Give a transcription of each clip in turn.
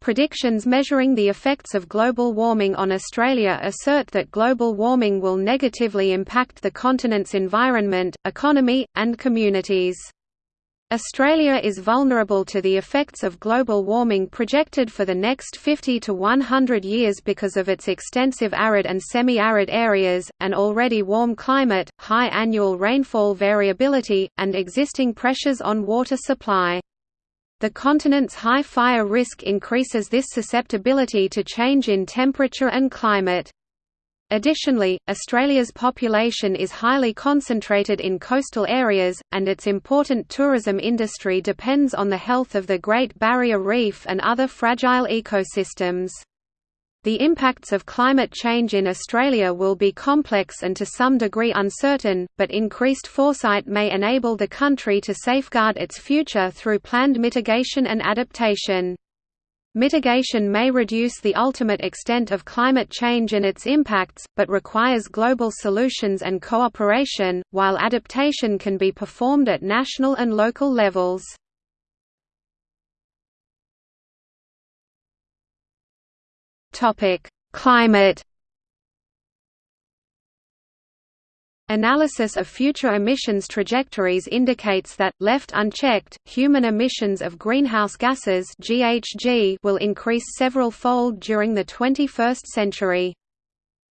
Predictions measuring the effects of global warming on Australia assert that global warming will negatively impact the continent's environment, economy, and communities. Australia is vulnerable to the effects of global warming projected for the next 50 to 100 years because of its extensive arid and semi-arid areas, an already warm climate, high annual rainfall variability, and existing pressures on water supply. The continent's high fire risk increases this susceptibility to change in temperature and climate. Additionally, Australia's population is highly concentrated in coastal areas, and its important tourism industry depends on the health of the Great Barrier Reef and other fragile ecosystems. The impacts of climate change in Australia will be complex and to some degree uncertain, but increased foresight may enable the country to safeguard its future through planned mitigation and adaptation. Mitigation may reduce the ultimate extent of climate change and its impacts, but requires global solutions and cooperation, while adaptation can be performed at national and local levels. Climate Analysis of future emissions trajectories indicates that, left unchecked, human emissions of greenhouse gases GHG will increase several-fold during the 21st century.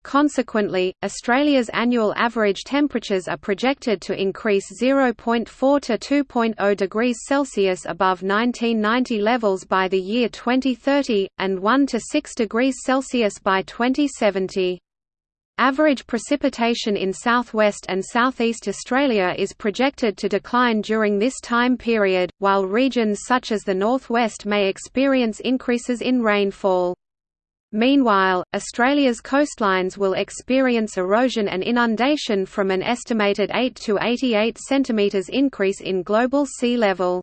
Consequently, Australia's annual average temperatures are projected to increase 0.4 to 2.0 degrees Celsius above 1990 levels by the year 2030, and 1 to 6 degrees Celsius by 2070. Average precipitation in southwest and southeast Australia is projected to decline during this time period, while regions such as the northwest may experience increases in rainfall. Meanwhile, Australia's coastlines will experience erosion and inundation from an estimated 8 to 88 cm increase in global sea level.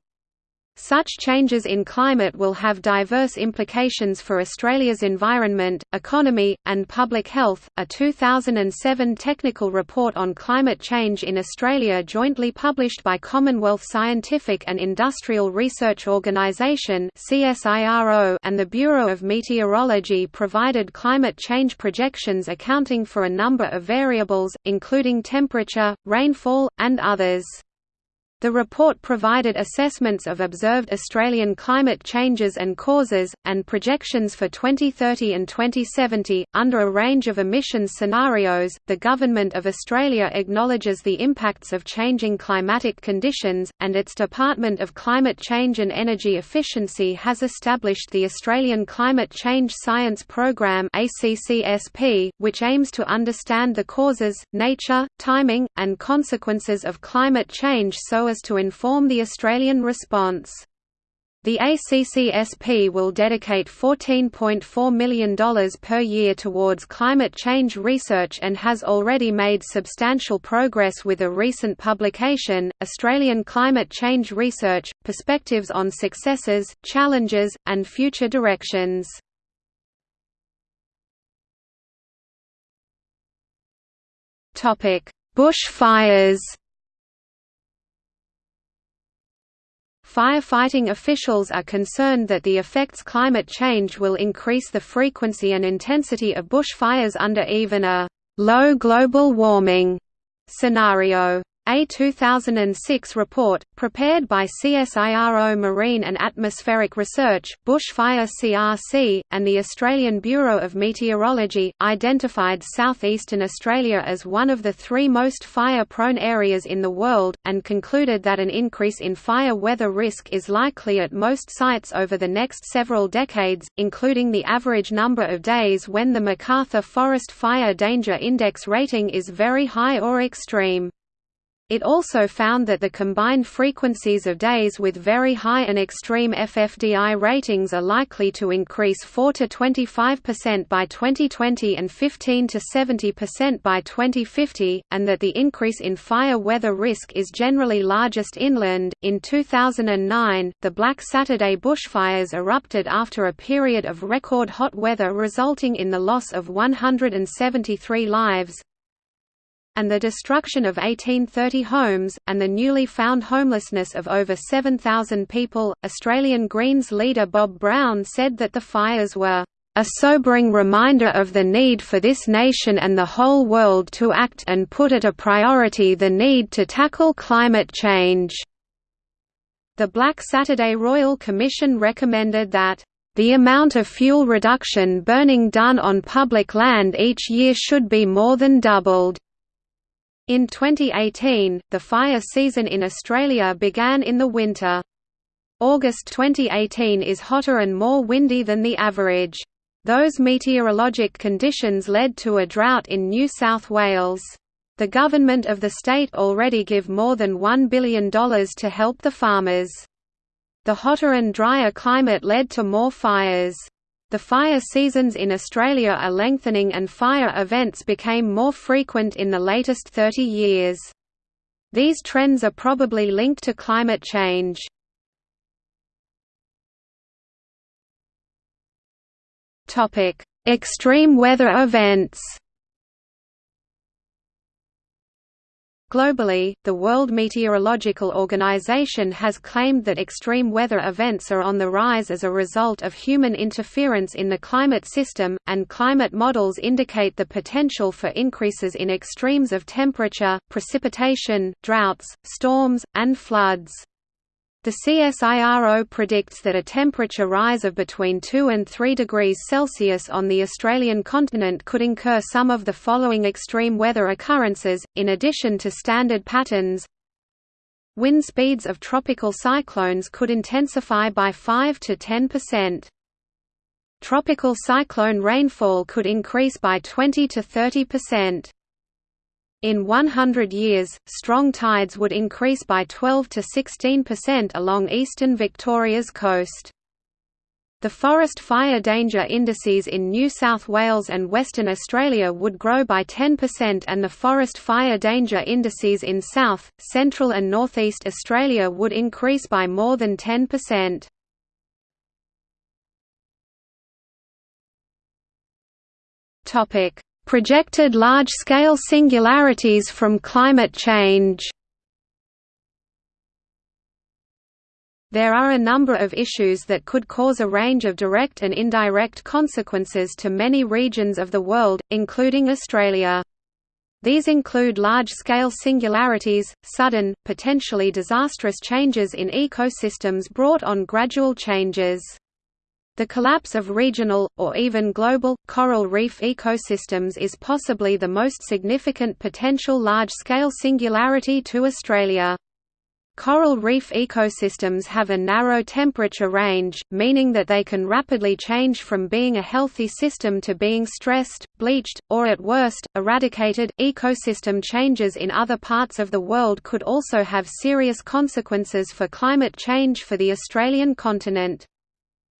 Such changes in climate will have diverse implications for Australia's environment, economy, and public health. A 2007 technical report on climate change in Australia, jointly published by Commonwealth Scientific and Industrial Research Organisation (CSIRO) and the Bureau of Meteorology, provided climate change projections accounting for a number of variables, including temperature, rainfall, and others. The report provided assessments of observed Australian climate changes and causes, and projections for 2030 and 2070. Under a range of emissions scenarios, the Government of Australia acknowledges the impacts of changing climatic conditions, and its Department of Climate Change and Energy Efficiency has established the Australian Climate Change Science Program, which aims to understand the causes, nature, timing, and consequences of climate change so as to inform the Australian response. The ACCSP will dedicate $14.4 million per year towards climate change research and has already made substantial progress with a recent publication, Australian Climate Change Research, Perspectives on Successes, Challenges, and Future Directions. Bush Firefighting officials are concerned that the effects climate change will increase the frequency and intensity of bushfires under even a «low global warming» scenario. A 2006 report, prepared by CSIRO Marine and Atmospheric Research, Bushfire CRC, and the Australian Bureau of Meteorology, identified southeastern Australia as one of the three most fire-prone areas in the world, and concluded that an increase in fire weather risk is likely at most sites over the next several decades, including the average number of days when the McArthur Forest Fire Danger Index rating is very high or extreme. It also found that the combined frequencies of days with very high and extreme FFDI ratings are likely to increase 4 to 25% by 2020 and 15 to 70% by 2050, and that the increase in fire weather risk is generally largest inland. In 2009, the Black Saturday bushfires erupted after a period of record hot weather resulting in the loss of 173 lives, and the destruction of 1830 homes, and the newly found homelessness of over 7,000 people. Australian Greens leader Bob Brown said that the fires were a sobering reminder of the need for this nation and the whole world to act and put at a priority the need to tackle climate change." The Black Saturday Royal Commission recommended that the amount of fuel reduction burning done on public land each year should be more than doubled. In 2018, the fire season in Australia began in the winter. August 2018 is hotter and more windy than the average. Those meteorologic conditions led to a drought in New South Wales. The government of the state already give more than $1 billion to help the farmers. The hotter and drier climate led to more fires. The fire seasons in Australia are lengthening and fire events became more frequent in the latest 30 years. These trends are probably linked to climate change. Extreme weather events. Globally, the World Meteorological Organization has claimed that extreme weather events are on the rise as a result of human interference in the climate system, and climate models indicate the potential for increases in extremes of temperature, precipitation, droughts, storms, and floods. The CSIRO predicts that a temperature rise of between 2 and 3 degrees Celsius on the Australian continent could incur some of the following extreme weather occurrences, in addition to standard patterns. Wind speeds of tropical cyclones could intensify by 5 to 10%. Tropical cyclone rainfall could increase by 20 to 30%. In 100 years, strong tides would increase by 12 to 16% along eastern Victoria's coast. The forest fire danger indices in New South Wales and Western Australia would grow by 10% and the forest fire danger indices in South, Central and Northeast Australia would increase by more than 10%. Projected large-scale singularities from climate change There are a number of issues that could cause a range of direct and indirect consequences to many regions of the world, including Australia. These include large-scale singularities, sudden, potentially disastrous changes in ecosystems brought on gradual changes. The collapse of regional, or even global, coral reef ecosystems is possibly the most significant potential large-scale singularity to Australia. Coral reef ecosystems have a narrow temperature range, meaning that they can rapidly change from being a healthy system to being stressed, bleached, or at worst, eradicated. Ecosystem changes in other parts of the world could also have serious consequences for climate change for the Australian continent.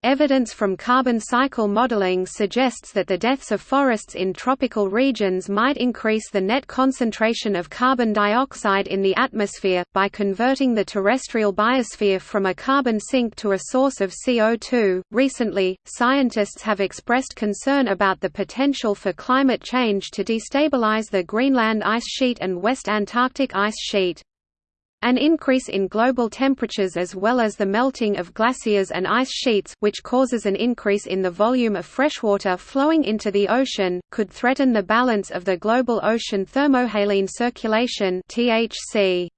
Evidence from carbon cycle modeling suggests that the deaths of forests in tropical regions might increase the net concentration of carbon dioxide in the atmosphere, by converting the terrestrial biosphere from a carbon sink to a source of CO2. Recently, scientists have expressed concern about the potential for climate change to destabilize the Greenland ice sheet and West Antarctic ice sheet. An increase in global temperatures as well as the melting of glaciers and ice sheets which causes an increase in the volume of freshwater flowing into the ocean, could threaten the balance of the global ocean thermohaline circulation THC.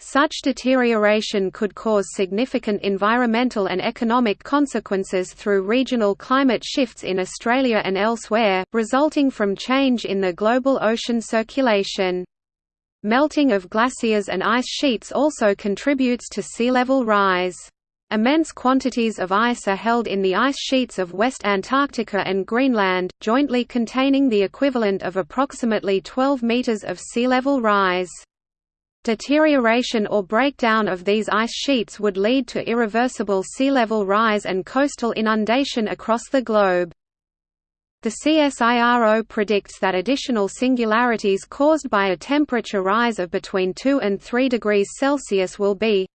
Such deterioration could cause significant environmental and economic consequences through regional climate shifts in Australia and elsewhere, resulting from change in the global ocean circulation. Melting of glaciers and ice sheets also contributes to sea level rise. Immense quantities of ice are held in the ice sheets of West Antarctica and Greenland, jointly containing the equivalent of approximately 12 meters of sea level rise. Deterioration or breakdown of these ice sheets would lead to irreversible sea level rise and coastal inundation across the globe. The CSIRO predicts that additional singularities caused by a temperature rise of between 2 and 3 degrees Celsius will be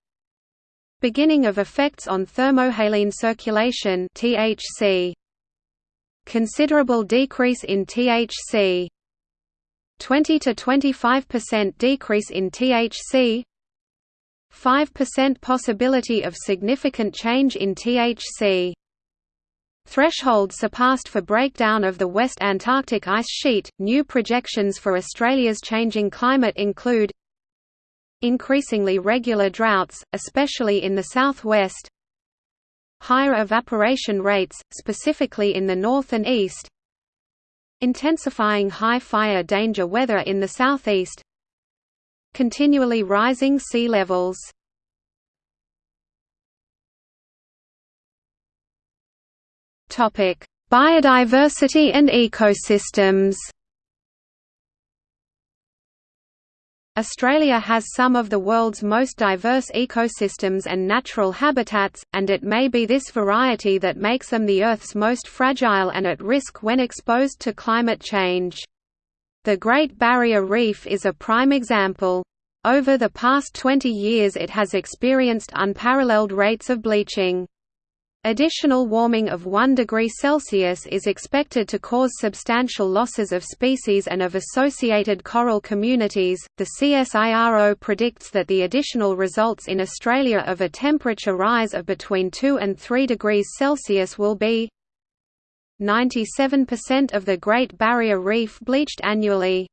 Beginning of effects on thermohaline circulation THC. Considerable decrease in THC 20 to 25% decrease in THC 5% possibility of significant change in THC Threshold surpassed for breakdown of the West Antarctic ice sheet. New projections for Australia's changing climate include increasingly regular droughts, especially in the southwest, higher evaporation rates, specifically in the north and east, intensifying high fire danger weather in the southeast, continually rising sea levels. Topic: Biodiversity and ecosystems. Australia has some of the world's most diverse ecosystems and natural habitats, and it may be this variety that makes them the Earth's most fragile and at risk when exposed to climate change. The Great Barrier Reef is a prime example. Over the past 20 years it has experienced unparalleled rates of bleaching. Additional warming of 1 degree Celsius is expected to cause substantial losses of species and of associated coral communities. The CSIRO predicts that the additional results in Australia of a temperature rise of between 2 and 3 degrees Celsius will be 97% of the Great Barrier Reef bleached annually.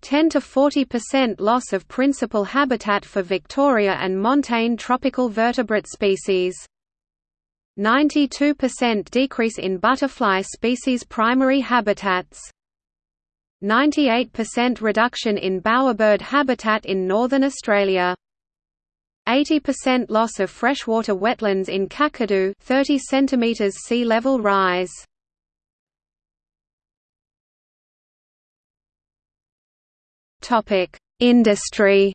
10 to 40% loss of principal habitat for Victoria and montane tropical vertebrate species. 92% decrease in butterfly species primary habitats. 98% reduction in bowerbird habitat in northern Australia. 80% loss of freshwater wetlands in Kakadu 30 cm sea level rise. Industry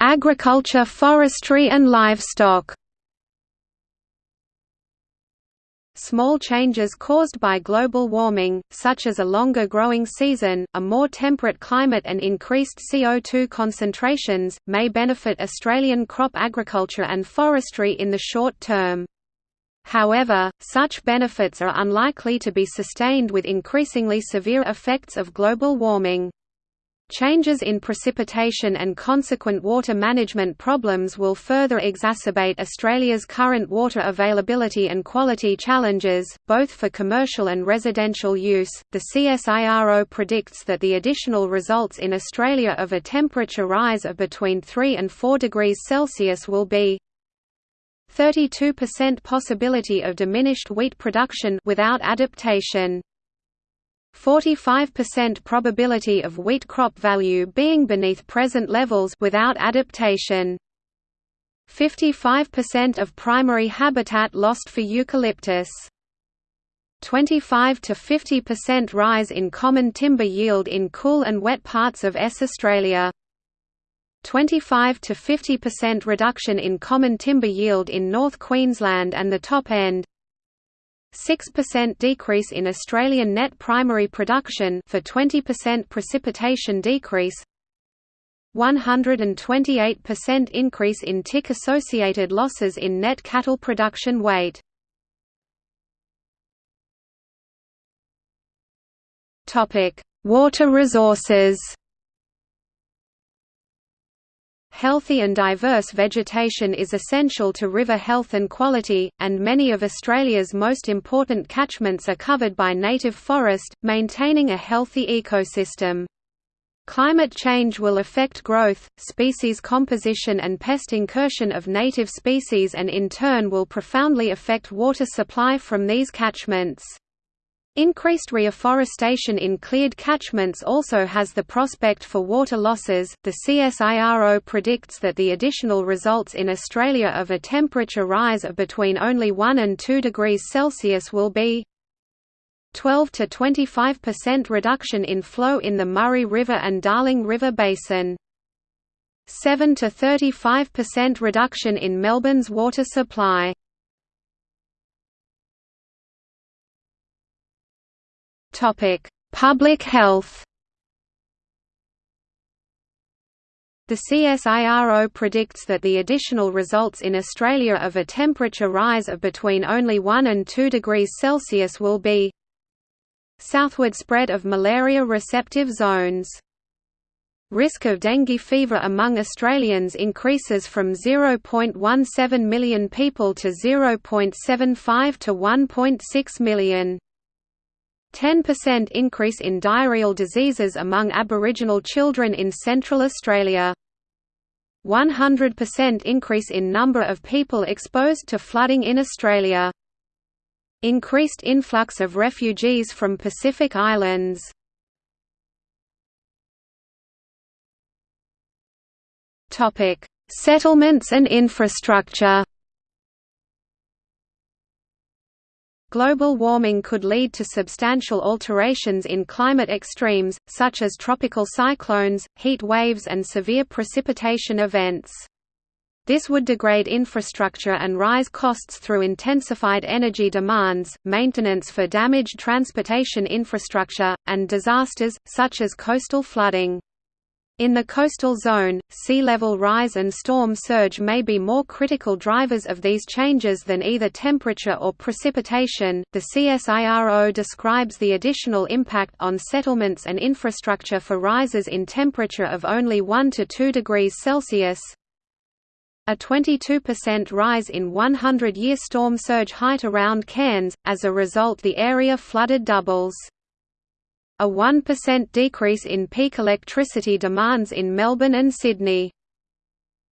Agriculture, forestry and livestock. Small changes caused by global warming, such as a longer growing season, a more temperate climate and increased CO2 concentrations, may benefit Australian crop agriculture and forestry in the short term. However, such benefits are unlikely to be sustained with increasingly severe effects of global warming. Changes in precipitation and consequent water management problems will further exacerbate Australia's current water availability and quality challenges, both for commercial and residential use. The CSIRO predicts that the additional results in Australia of a temperature rise of between 3 and 4 degrees Celsius will be 32% possibility of diminished wheat production without adaptation. 45% probability of wheat crop value being beneath present levels without adaptation. 55% of primary habitat lost for eucalyptus. 25 to 50% rise in common timber yield in cool and wet parts of S Australia. 25 to 50% reduction in common timber yield in North Queensland and the top end. 6% decrease in Australian net primary production for 20% precipitation decrease 128% increase in tick-associated losses in net cattle production weight. Water resources Healthy and diverse vegetation is essential to river health and quality, and many of Australia's most important catchments are covered by native forest, maintaining a healthy ecosystem. Climate change will affect growth, species composition and pest incursion of native species and in turn will profoundly affect water supply from these catchments. Increased reforestation in cleared catchments also has the prospect for water losses. The CSIRO predicts that the additional results in Australia of a temperature rise of between only 1 and 2 degrees Celsius will be 12 to 25% reduction in flow in the Murray River and Darling River basin. 7 to 35% reduction in Melbourne's water supply. Public health. The CSIRO predicts that the additional results in Australia of a temperature rise of between only 1 and 2 degrees Celsius will be Southward spread of malaria-receptive zones Risk of dengue fever among Australians increases from 0.17 million people to 0.75 to 1.6 million. 10% increase in diarrheal diseases among Aboriginal children in Central Australia. 100% increase in number of people exposed to flooding in Australia. Increased influx of refugees from Pacific Islands. Settlements and infrastructure. Global warming could lead to substantial alterations in climate extremes, such as tropical cyclones, heat waves and severe precipitation events. This would degrade infrastructure and rise costs through intensified energy demands, maintenance for damaged transportation infrastructure, and disasters, such as coastal flooding. In the coastal zone, sea level rise and storm surge may be more critical drivers of these changes than either temperature or precipitation. The CSIRO describes the additional impact on settlements and infrastructure for rises in temperature of only 1 to 2 degrees Celsius. A 22% rise in 100-year storm surge height around Cairns, as a result the area flooded doubles a 1% decrease in peak electricity demands in Melbourne and Sydney.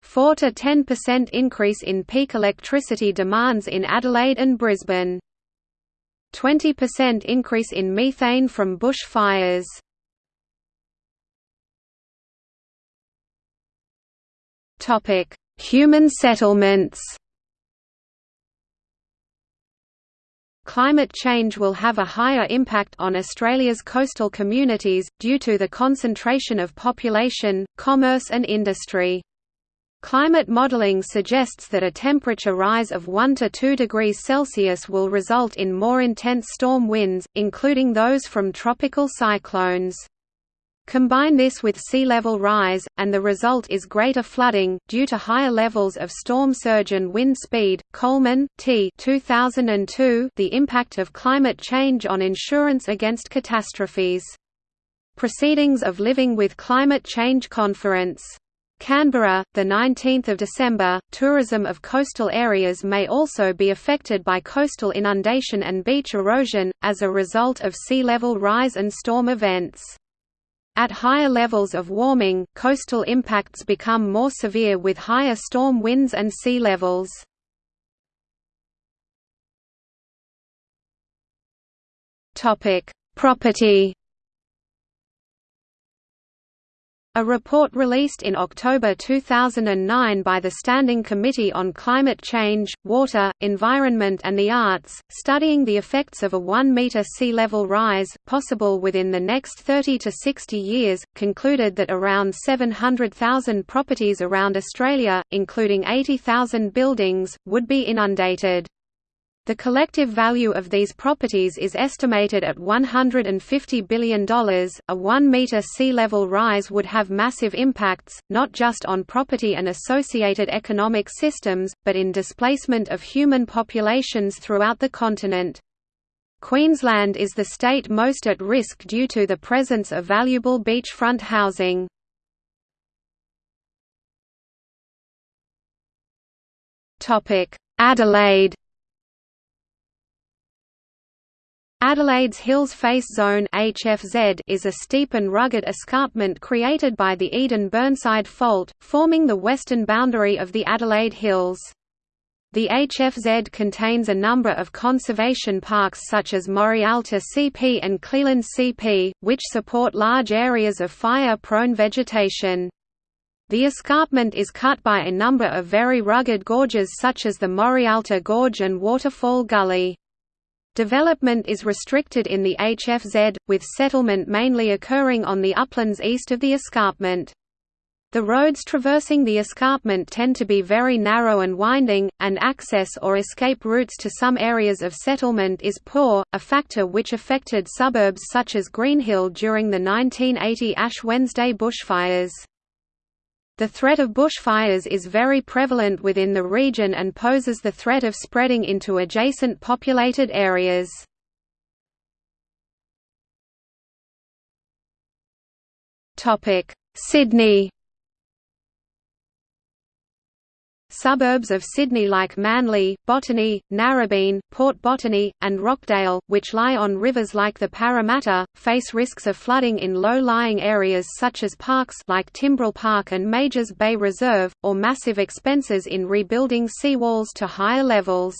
4 to 10% increase in peak electricity demands in Adelaide and Brisbane. 20% increase in methane from bush fires. Topic: Human settlements. Climate change will have a higher impact on Australia's coastal communities, due to the concentration of population, commerce and industry. Climate modelling suggests that a temperature rise of 1 to 2 degrees Celsius will result in more intense storm winds, including those from tropical cyclones. Combine this with sea level rise, and the result is greater flooding, due to higher levels of storm surge and wind speed. Coleman, T. 2002, the Impact of Climate Change on Insurance Against Catastrophes. Proceedings of Living with Climate Change Conference. Canberra, 19 December. Tourism of coastal areas may also be affected by coastal inundation and beach erosion, as a result of sea level rise and storm events. At higher levels of warming, coastal impacts become more severe with higher storm winds and sea levels. Property A report released in October 2009 by the Standing Committee on Climate Change, Water, Environment and the Arts, studying the effects of a 1-metre sea level rise, possible within the next 30 to 60 years, concluded that around 700,000 properties around Australia, including 80,000 buildings, would be inundated. The collective value of these properties is estimated at $150 billion. A 1 meter sea level rise would have massive impacts, not just on property and associated economic systems, but in displacement of human populations throughout the continent. Queensland is the state most at risk due to the presence of valuable beachfront housing. Adelaide Adelaide's Hills Face Zone HFZ is a steep and rugged escarpment created by the Eden-Burnside Fault, forming the western boundary of the Adelaide Hills. The HFZ contains a number of conservation parks such as Morialta CP and Cleland CP, which support large areas of fire-prone vegetation. The escarpment is cut by a number of very rugged gorges such as the Morialta Gorge and Waterfall Gully. Development is restricted in the HFZ, with settlement mainly occurring on the uplands east of the escarpment. The roads traversing the escarpment tend to be very narrow and winding, and access or escape routes to some areas of settlement is poor, a factor which affected suburbs such as Greenhill during the 1980 Ash Wednesday bushfires. The threat of bushfires is very prevalent within the region and poses the threat of spreading into adjacent populated areas. Sydney Suburbs of Sydney like Manly, Botany, Narrabeen, Port Botany, and Rockdale, which lie on rivers like the Parramatta, face risks of flooding in low-lying areas such as parks like Timbrell Park and Majors Bay Reserve, or massive expenses in rebuilding seawalls to higher levels.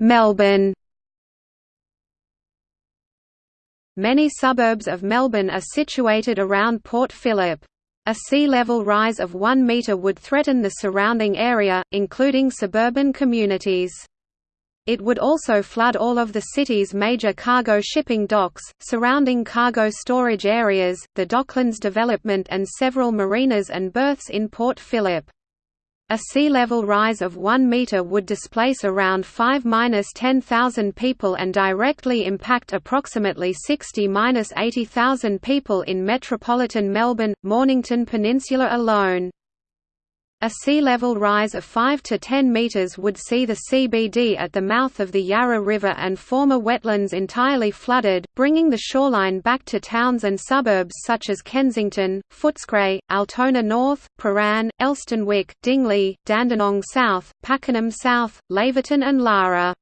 Melbourne Many suburbs of Melbourne are situated around Port Phillip. A sea level rise of 1 metre would threaten the surrounding area, including suburban communities. It would also flood all of the city's major cargo shipping docks, surrounding cargo storage areas, the Docklands development and several marinas and berths in Port Phillip. A sea level rise of 1 metre would displace around 5–10,000 people and directly impact approximately 60–80,000 people in metropolitan Melbourne, Mornington Peninsula alone. A sea level rise of 5 to 10 metres would see the CBD at the mouth of the Yarra River and former wetlands entirely flooded, bringing the shoreline back to towns and suburbs such as Kensington, Footscray, Altona North, Prahran, Elsternwick, Dingley, Dandenong South, Pakenham South, Laverton and Lara.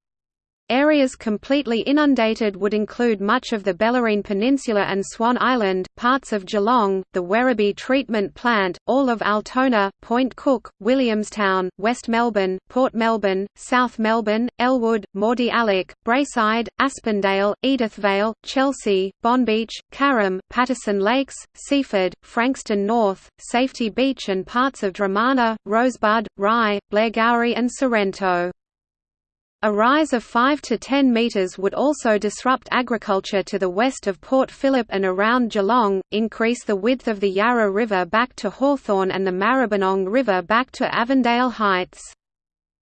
Areas completely inundated would include much of the Bellarine Peninsula and Swan Island, parts of Geelong, the Werribee Treatment Plant, all of Altona, Point Cook, Williamstown, West Melbourne, Port Melbourne, South Melbourne, Elwood, Mordialloc, Braeside, Aspendale, Edithvale, Chelsea, Bonbeach, Carrum, Patterson Lakes, Seaford, Frankston North, Safety Beach and parts of Dromana, Rosebud, Rye, Blairgowrie and Sorrento. A rise of 5 to 10 metres would also disrupt agriculture to the west of Port Phillip and around Geelong, increase the width of the Yarra River back to Hawthorn and the Maribyrnong River back to Avondale Heights.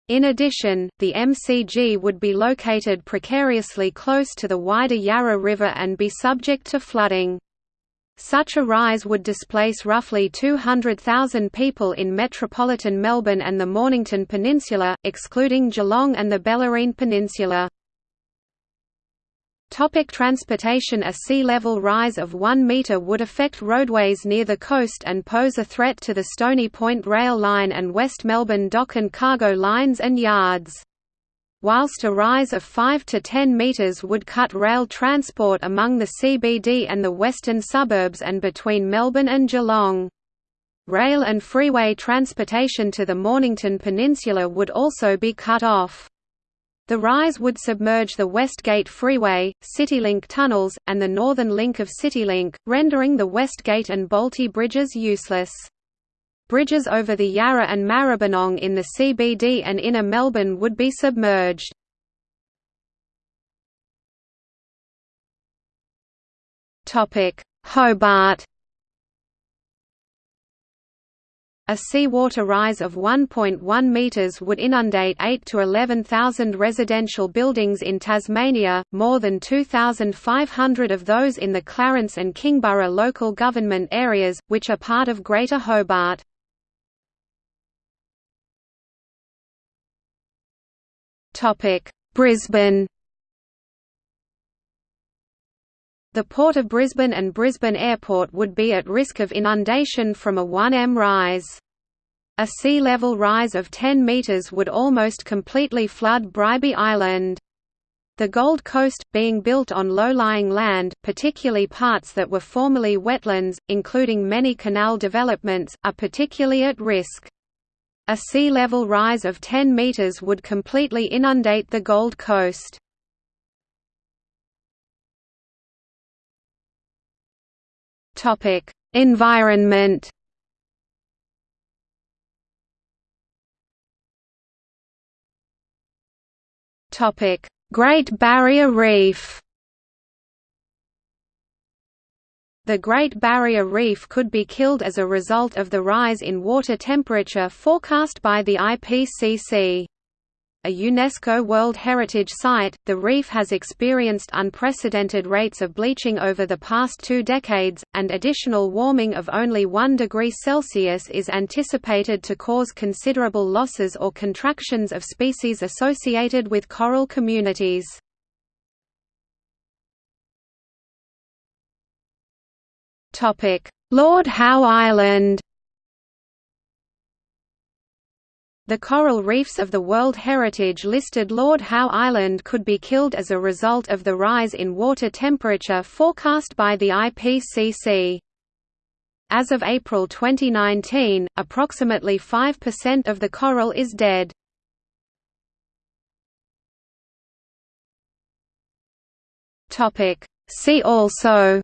In addition, the MCG would be located precariously close to the wider Yarra River and be subject to flooding. Such a rise would displace roughly 200,000 people in metropolitan Melbourne and the Mornington Peninsula, excluding Geelong and the Bellarine Peninsula. Topic transportation A sea level rise of 1 metre would affect roadways near the coast and pose a threat to the Stony Point rail line and West Melbourne dock and cargo lines and yards whilst a rise of 5 to 10 metres would cut rail transport among the CBD and the western suburbs and between Melbourne and Geelong. Rail and freeway transportation to the Mornington Peninsula would also be cut off. The rise would submerge the Westgate Freeway, CityLink tunnels, and the northern link of CityLink, rendering the Westgate and Bolte bridges useless. Bridges over the Yarra and Maribyrnong in the CBD and inner Melbourne would be submerged. Hobart A seawater rise of 1.1 metres would inundate 8 to 11,000 residential buildings in Tasmania, more than 2,500 of those in the Clarence and Kingborough local government areas, which are part of Greater Hobart. Brisbane. The Port of Brisbane and Brisbane Airport would be at risk of inundation from a 1m rise. A sea level rise of 10 metres would almost completely flood Bribie Island. The Gold Coast, being built on low-lying land, particularly parts that were formerly wetlands, including many canal developments, are particularly at risk. A sea level rise of 10 metres would completely inundate the Gold Coast. Environment Great Barrier Reef The Great Barrier Reef could be killed as a result of the rise in water temperature forecast by the IPCC. a UNESCO World Heritage Site, the reef has experienced unprecedented rates of bleaching over the past two decades, and additional warming of only 1 degree Celsius is anticipated to cause considerable losses or contractions of species associated with coral communities. Lord Howe Island The coral reefs of the World Heritage listed Lord Howe Island could be killed as a result of the rise in water temperature forecast by the IPCC. As of April 2019, approximately 5% of the coral is dead. See also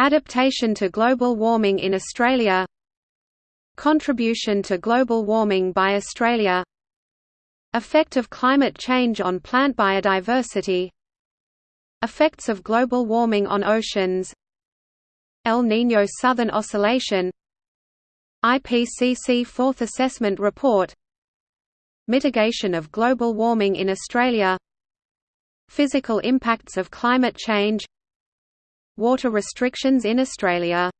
Adaptation to global warming in Australia Contribution to global warming by Australia Effect of climate change on plant biodiversity Effects of global warming on oceans El Niño Southern Oscillation IPCC Fourth Assessment Report Mitigation of global warming in Australia Physical impacts of climate change Water restrictions in Australia